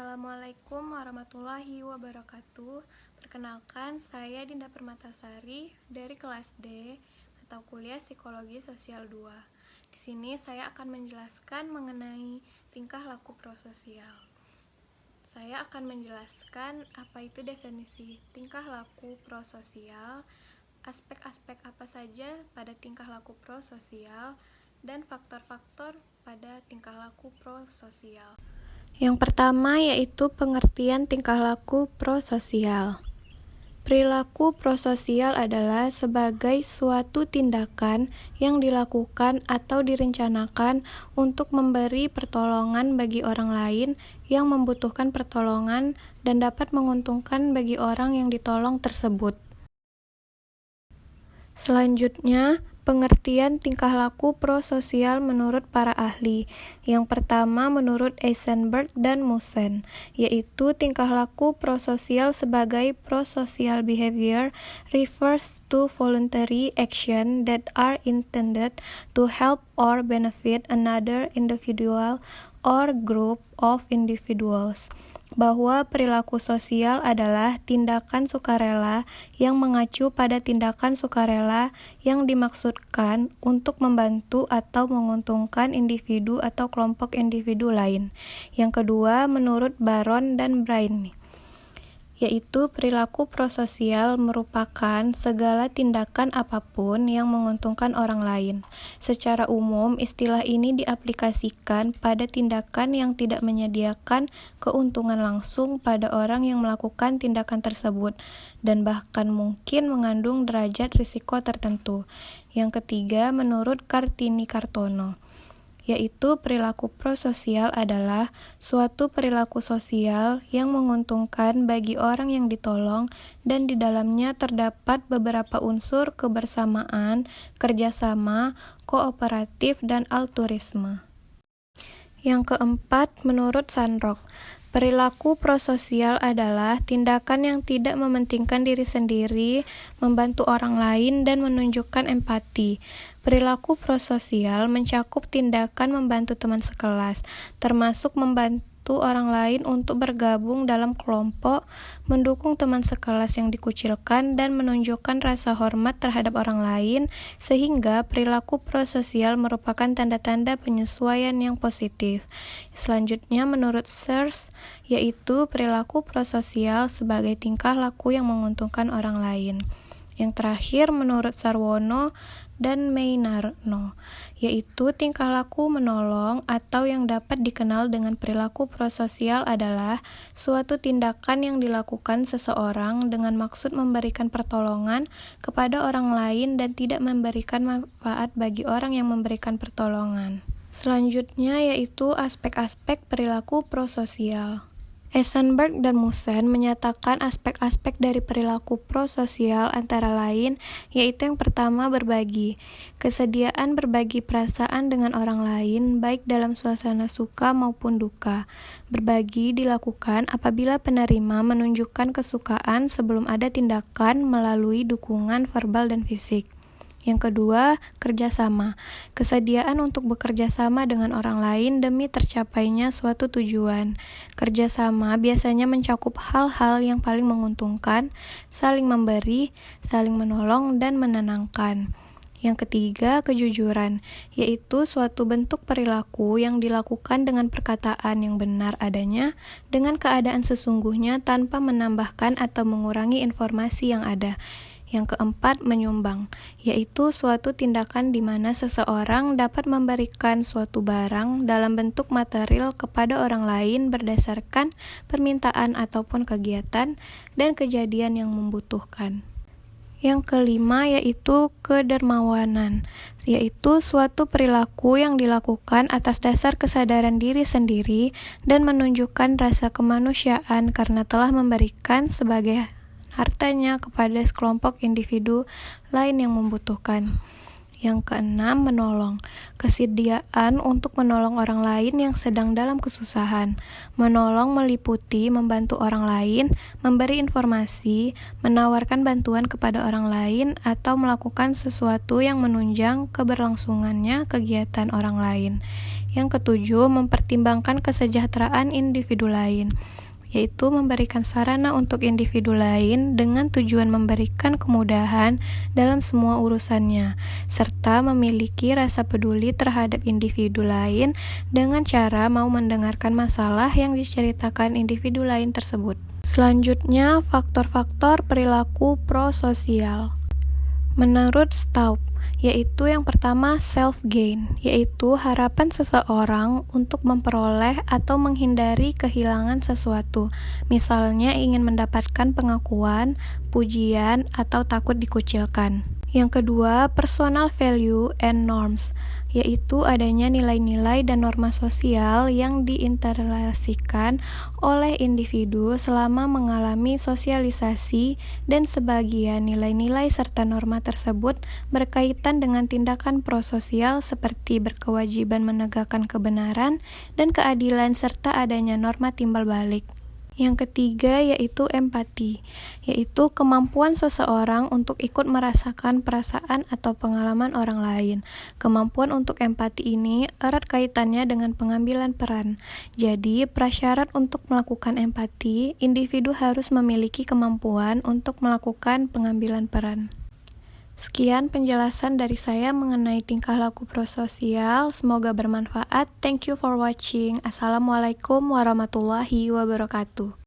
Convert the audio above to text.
Assalamualaikum warahmatullahi wabarakatuh. Perkenalkan, saya Dinda Permatasari dari kelas D atau kuliah Psikologi Sosial 2. Di sini saya akan menjelaskan mengenai tingkah laku prososial. Saya akan menjelaskan apa itu definisi tingkah laku prososial, aspek-aspek apa saja pada tingkah laku prososial, dan faktor-faktor pada tingkah laku prososial. Yang pertama yaitu pengertian tingkah laku prososial. Perilaku prososial adalah sebagai suatu tindakan yang dilakukan atau direncanakan untuk memberi pertolongan bagi orang lain yang membutuhkan pertolongan dan dapat menguntungkan bagi orang yang ditolong tersebut. Selanjutnya, Pengertian tingkah laku prososial menurut para ahli. Yang pertama menurut Eisenberg dan Musen, yaitu tingkah laku prososial sebagai prosocial behavior refers to voluntary action that are intended to help or benefit another individual or group of individuals bahwa perilaku sosial adalah tindakan sukarela yang mengacu pada tindakan sukarela yang dimaksudkan untuk membantu atau menguntungkan individu atau kelompok individu lain. Yang kedua, menurut Baron dan Brain, yaitu perilaku prososial merupakan segala tindakan apa pun yang menguntungkan orang lain. Secara umum, istilah ini diaplikasikan pada tindakan yang tidak menyediakan keuntungan langsung pada orang yang melakukan tindakan tersebut dan bahkan mungkin mengandung derajat risiko tertentu. Yang ketiga, menurut Kartini Kartono, yaitu perilaku prososial adalah suatu perilaku sosial yang menguntungkan bagi orang yang ditolong dan di dalamnya terdapat beberapa unsur kebersamaan, kerjasama, kooperatif, dan altruisme. Yang keempat, menurut Sandrock, Perilaku prososial adalah tindakan yang tidak mementingkan diri sendiri, membantu orang lain, dan menunjukkan empati. Perilaku prososial mencakup tindakan membantu teman sekelas, termasuk membantu orang lain untuk bergabung dalam kelompok, mendukung teman sekelas yang dikucilkan, dan menunjukkan rasa hormat terhadap orang lain, sehingga perilaku prososial merupakan tanda-tanda penyesuaian yang positif. Selanjutnya, menurut Sears, yaitu perilaku prososial sebagai tingkah laku yang menguntungkan orang lain. Yang terakhir, menurut Sarwono dan Meinarno, yaitu tingkah laku menolong atau yang dapat dikenal dengan perilaku prososial adalah suatu tindakan yang dilakukan seseorang dengan maksud memberikan pertolongan kepada orang lain dan tidak memberikan manfaat bagi orang yang memberikan pertolongan. Selanjutnya yaitu aspek-aspek perilaku prososial. Eisenberg dan Musen menyatakan aspek-aspek dari perilaku prososial antara lain, yaitu yang pertama berbagi. Kesediaan berbagi perasaan dengan orang lain, baik dalam suasana suka maupun duka. Berbagi dilakukan apabila penerima menunjukkan kesukaan sebelum ada tindakan melalui dukungan verbal dan fisik. Yang kedua, kerjasama. Kesediaan untuk bekerja sama dengan orang lain demi tercapainya suatu tujuan. Kerjasama biasanya mencakup hal-hal yang paling menguntungkan, saling memberi, saling menolong, dan menenangkan. Yang ketiga, kejujuran, yaitu suatu bentuk perilaku yang dilakukan dengan perkataan yang benar adanya, dengan keadaan sesungguhnya tanpa menambahkan atau mengurangi informasi yang ada. Yang keempat, menyumbang, yaitu suatu tindakan di mana seseorang dapat memberikan suatu barang dalam bentuk material kepada orang lain berdasarkan permintaan ataupun kegiatan dan kejadian yang membutuhkan. Yang kelima yaitu kedermawanan, yaitu suatu perilaku yang dilakukan atas dasar kesadaran diri sendiri dan menunjukkan rasa kemanusiaan karena telah memberikan sebagai hartanya kepada sekelompok individu lain yang membutuhkan. Yang keenam, menolong. Kesediaan untuk menolong orang lain yang sedang dalam kesusahan. Menolong meliputi membantu orang lain, memberi informasi, menawarkan bantuan kepada orang lain, atau melakukan sesuatu yang menunjang keberlangsungannya kegiatan orang lain. Yang ketujuh, mempertimbangkan kesejahteraan individu lain yaitu memberikan sarana untuk individu lain dengan tujuan memberikan kemudahan dalam semua urusannya, serta memiliki rasa peduli terhadap individu lain dengan cara mau mendengarkan masalah yang diceritakan individu lain tersebut. Selanjutnya, faktor-faktor perilaku prososial. Menurut Staub, yaitu yang pertama self gain, yaitu harapan seseorang untuk memperoleh atau menghindari kehilangan sesuatu. Misalnya ingin mendapatkan pengakuan, pujian, atau takut dikucilkan. Yang kedua, personal value and norms, yaitu adanya nilai-nilai dan norma sosial yang diinterlasikan oleh individu selama mengalami sosialisasi dan sebagian nilai-nilai serta norma tersebut berkaitan dengan tindakan prososial seperti berkewajiban menegakkan kebenaran dan keadilan serta adanya norma timbal balik. Yang ketiga yaitu empati, yaitu kemampuan seseorang untuk ikut merasakan perasaan atau pengalaman orang lain. Kemampuan untuk empati ini erat kaitannya dengan pengambilan peran. Jadi, prasyarat untuk melakukan empati, individu harus memiliki kemampuan untuk melakukan pengambilan peran. Sekian penjelasan dari saya mengenai tingkah laku prososial. Semoga bermanfaat. Thank you for watching. Assalamualaikum warahmatullahi wabarakatuh.